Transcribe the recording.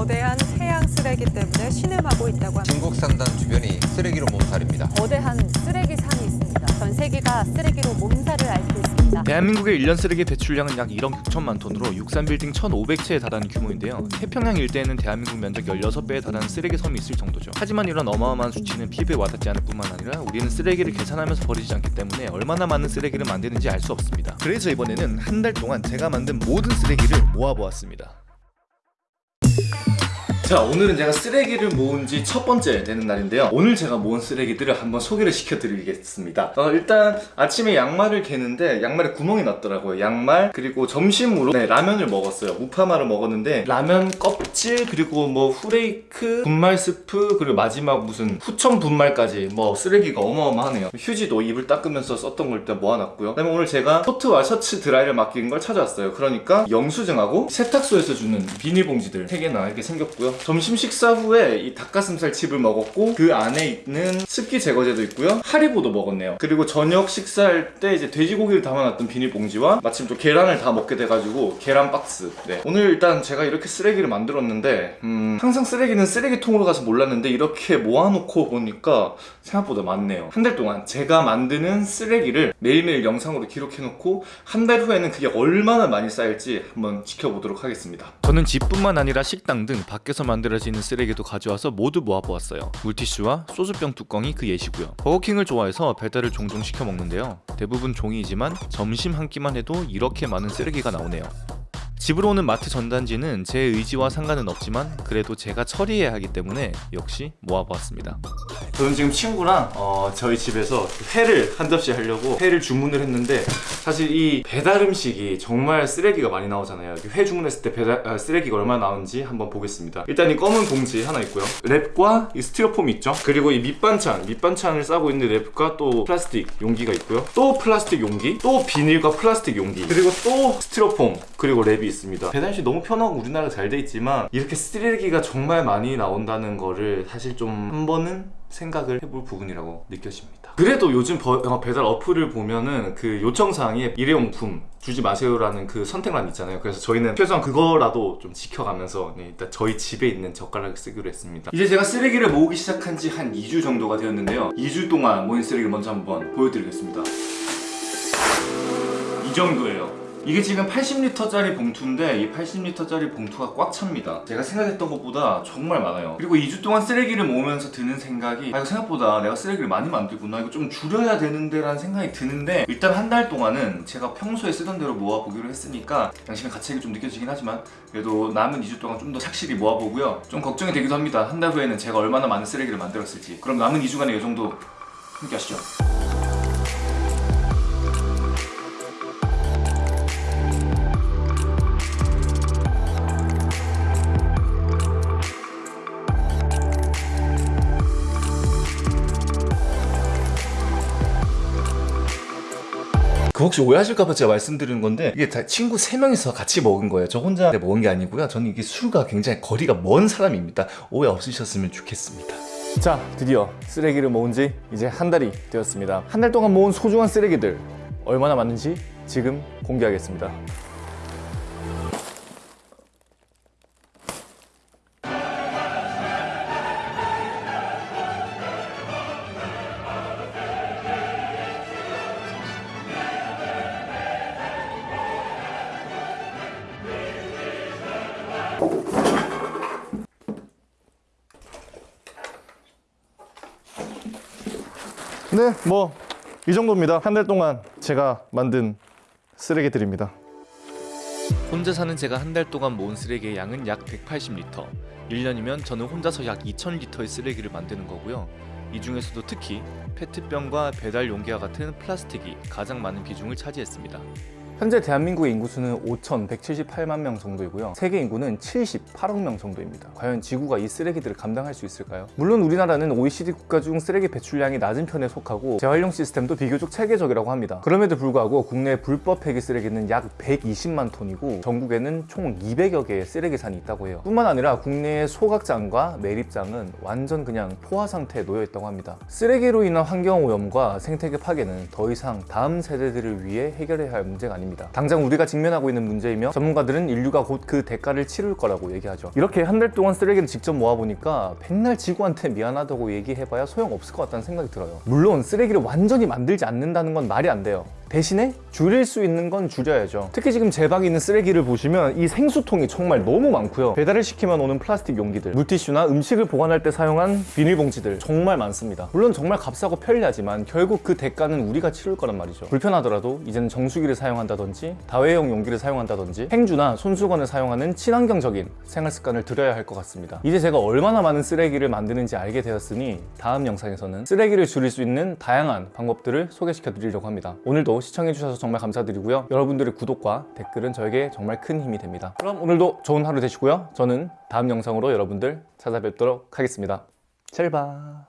거대한 해양 쓰레기 때문에 신음하고 있다고 합니다. 중국 산단 주변이 쓰레기로 몸살입니다. 거대한 쓰레기 산이 있습니다. 전 세계가 쓰레기로 몸살을 앓고 있습니다. 대한민국의 1년 쓰레기 배출량은 약 1억 6천만 톤으로 63빌딩 1,500채에 달하는 규모인데요. 태평양 일대에는 대한민국 면적 16배에 달하는 쓰레기 섬이 있을 정도죠. 하지만 이런 어마어마한 수치는 피부에 와닿지 않을 뿐만 아니라 우리는 쓰레기를 계산하면서 버리지 않기 때문에 얼마나 많은 쓰레기를 만드는지 알 수 없습니다. 그래서 이번에는 한 달 동안 제가 만든 모든 쓰레기를 모아보았습니다. 자 오늘은 제가 쓰레기를 모은 지 첫 번째 되는 날인데요. 오늘 제가 모은 쓰레기들을 한번 소개를 시켜드리겠습니다. 어, 일단 아침에 양말을 개는데 양말에 구멍이 났더라고요. 양말 그리고 점심으로 네, 라면을 먹었어요. 우파마를 먹었는데 라면 껍질 그리고 뭐 후레이크 분말 스프 그리고 마지막 무슨 후첨 분말까지 뭐 쓰레기가 어마어마하네요. 휴지도 입을 닦으면서 썼던 걸 일단 모아놨고요. 그다음에 오늘 제가 코트와 셔츠 드라이를 맡긴 걸 찾아왔어요. 그러니까 영수증하고 세탁소에서 주는 비닐봉지들 3개나 이렇게 생겼고요 점심 식사 후에 이 닭가슴살 칩을 먹었고 그 안에 있는 습기 제거제도 있고요. 하리보도 먹었네요. 그리고 저녁 식사할 때 이제 돼지고기를 담아놨던 비닐봉지와 마침 또 계란을 다 먹게 돼가지고 계란 박스. 네. 오늘 일단 제가 이렇게 쓰레기를 만들었는데 음, 항상 쓰레기는 쓰레기통으로 가서 몰랐는데 이렇게 모아놓고 보니까 생각보다 많네요. 한 달 동안 제가 만드는 쓰레기를 매일매일 영상으로 기록해놓고 한 달 후에는 그게 얼마나 많이 쌓일지 한번 지켜보도록 하겠습니다. 저는 집뿐만 아니라 식당 등 밖에서 만들어지는 쓰레기도 가져와서 모두 모아보았어요. 물티슈와 소주병 뚜껑이 그 예시고요. 버거킹을 좋아해서 배달을 종종 시켜 먹는데요. 대부분 종이이지만 점심 한 끼만 해도 이렇게 많은 쓰레기가 나오네요. 집으로 오는 마트 전단지는 제 의지와 상관은 없지만 그래도 제가 처리해야 하기 때문에 역시 모아보았습니다 저는 지금 친구랑 어, 저희 집에서 회를 한 접시 하려고 회를 주문을 했는데 사실 이 배달 음식이 정말 쓰레기가 많이 나오잖아요. 회 주문했을 때 배달, 아, 쓰레기가 얼마나 나오는지 한번 보겠습니다. 일단 이 검은 봉지 하나 있고요. 랩과 이 스티로폼 있죠? 그리고 이 밑반찬 밑반찬을 싸고 있는 랩과 또 플라스틱 용기가 있고요. 또 플라스틱 용기 또 비닐과 플라스틱 용기 그리고 또 스티로폼 그리고 랩이 있습니다. 배달시 너무 편하고 우리나라가 잘돼 있지만 이렇게 쓰레기가 정말 많이 나온다는 거를 사실 좀 한 번은 생각을 해볼 부분이라고 느껴집니다. 그래도 요즘 배달 어플을 보면은 그 요청사항에 일회용품 주지 마세요라는 그 선택란 있잖아요. 그래서 저희는 최소한 그거라도 좀 지켜가면서 네, 일단 저희 집에 있는 젓가락을 쓰기로 했습니다. 이제 제가 쓰레기를 모으기 시작한 지 한 2주 정도가 되었는데요. 2주 동안 모인 쓰레기를 먼저 한번 보여드리겠습니다. 이 정도예요 이게 지금 80리터짜리 봉투인데 이 80리터짜리 봉투가 꽉 찹니다. 제가 생각했던 것보다 정말 많아요. 그리고 2주 동안 쓰레기를 모으면서 드는 생각이 아 이거 생각보다 내가 쓰레기를 많이 만들구나. 이거 좀 줄여야 되는데 라는 생각이 드는데 일단 한 달 동안은 제가 평소에 쓰던 대로 모아보기로 했으니까 양심의 가책이 좀 느껴지긴 하지만 그래도 남은 2주 동안 좀 더 착실히 모아보고요. 좀 걱정이 되기도 합니다. 한 달 후에는 제가 얼마나 많은 쓰레기를 만들었을지. 그럼 남은 2주간의 이 정도 함께 하시죠 그 혹시 오해하실까봐 제가 말씀드리는 건데 이게 다 친구 3명이서 같이 먹은 거예요. 저 혼자 먹은 게 아니고요. 저는 이게 술과 굉장히 거리가 먼 사람입니다. 오해 없으셨으면 좋겠습니다. 자 드디어 쓰레기를 모은 지 이제 한 달이 되었습니다. 한 달 동안 모은 소중한 쓰레기들 얼마나 많은지 지금 공개하겠습니다 네 뭐 이 정도입니다. 한 달 동안 제가 만든 쓰레기들입니다. 혼자 사는 제가 한 달 동안 모은 쓰레기의 양은 약 180리터. 1년이면 저는 혼자서 약 2000리터의 쓰레기를 만드는 거고요. 이 중에서도 특히 페트병과 배달 용기와 같은 플라스틱이 가장 많은 비중을 차지했습니다 현재 대한민국의 인구수는 5,178만 명 정도이고요. 세계 인구는 78억 명 정도입니다. 과연 지구가 이 쓰레기들을 감당할 수 있을까요? 물론 우리나라는 OECD 국가 중 쓰레기 배출량이 낮은 편에 속하고 재활용 시스템도 비교적 체계적이라고 합니다. 그럼에도 불구하고 국내 불법 폐기 쓰레기는 약 120만 톤이고 전국에는 총 200여 개의 쓰레기산이 있다고 해요. 뿐만 아니라 국내의 소각장과 매립장은 완전 그냥 포화 상태에 놓여 있다고 합니다. 쓰레기로 인한 환경 오염과 생태계 파괴는 더 이상 다음 세대들을 위해 해결해야 할 문제가 아닙니다. 아닙니다. 당장 우리가 직면하고 있는 문제이며 전문가들은 인류가 곧 그 대가를 치를 거라고 얘기하죠. 이렇게 한 달 동안 쓰레기를 직접 모아보니까 백날 지구한테 미안하다고 얘기해봐야 소용없을 것 같다는 생각이 들어요. 물론 쓰레기를 완전히 만들지 않는다는 건 말이 안 돼요. 대신에 줄일 수 있는 건 줄여야죠. 특히 지금 제 방에 있는 쓰레기를 보시면 이 생수통이 정말 너무 많고요. 배달을 시키면 오는 플라스틱 용기들, 물티슈나 음식을 보관할 때 사용한 비닐봉지들 정말 많습니다. 물론 정말 값싸고 편리하지만 결국 그 대가는 우리가 치를 거란 말이죠. 불편하더라도 이제는 정수기를 사용한다든지 다회용 용기를 사용한다든지 행주나 손수건을 사용하는 친환경적인 생활 습관을 들여야 할 것 같습니다. 이제 제가 얼마나 많은 쓰레기를 만드는지 알게 되었으니 다음 영상에서는 쓰레기를 줄일 수 있는 다양한 방법들을 소개시켜 드리려고 합니다. 오늘도 시청해주셔서 정말 감사드리고요. 여러분들의 구독과 댓글은 저에게 정말 큰 힘이 됩니다. 그럼 오늘도 좋은 하루 되시고요. 저는 다음 영상으로 여러분들 찾아뵙도록 하겠습니다. 잘 봐.